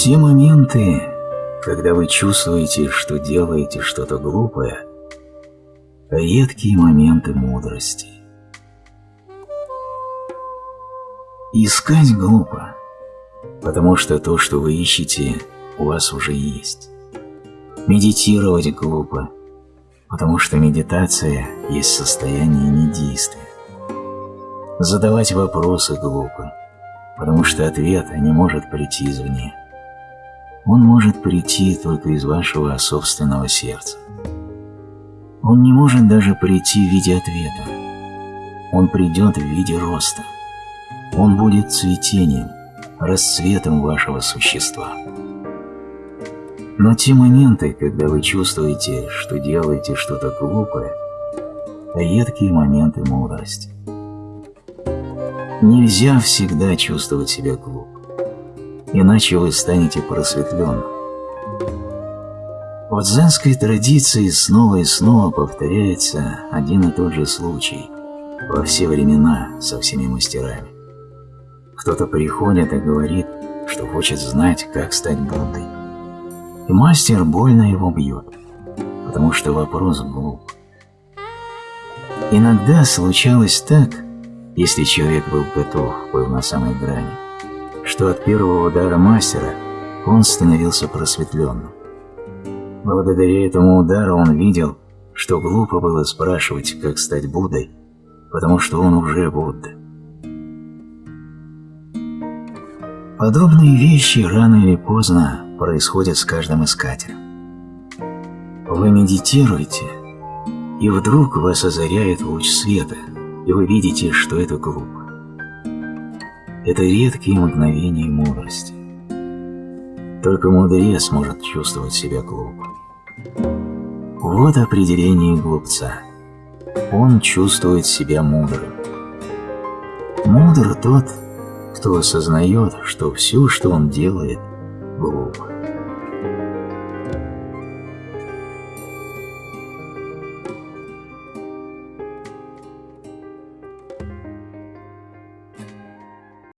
Те моменты, когда вы чувствуете, что делаете что-то глупое, редкие моменты мудрости. Искать глупо, потому что то, что вы ищете, у вас уже есть. Медитировать глупо, потому что медитация есть состояние недействия. Задавать вопросы глупо, потому что ответ не может прийти извне. Он может прийти только из вашего собственного сердца. Он не может даже прийти в виде ответа. Он придет в виде роста. Он будет цветением, расцветом вашего существа. Но те моменты, когда вы чувствуете, что делаете что-то глупое, редкие моменты мудрости. Нельзя всегда чувствовать себя глупо, иначе вы станете просветленным. В дзенской традиции снова и снова повторяется один и тот же случай во все времена со всеми мастерами. Кто-то приходит и говорит, что хочет знать, как стать Буддой. И мастер больно его бьет, потому что вопрос глуп. Иногда случалось так, если человек был готов, был на самой грани, что от первого удара мастера он становился просветленным. Благодаря этому удару он видел, что глупо было спрашивать, как стать Буддой, потому что он уже Будда. Подобные вещи рано или поздно происходят с каждым искателем. Вы медитируете, и вдруг вас озаряет луч света – и вы видите, что это глупо. Это редкие мгновения мудрости. Только мудрец может чувствовать себя глупо. Вот определение глупца. Он чувствует себя мудрым. Мудр тот, кто осознает, что все, что он делает.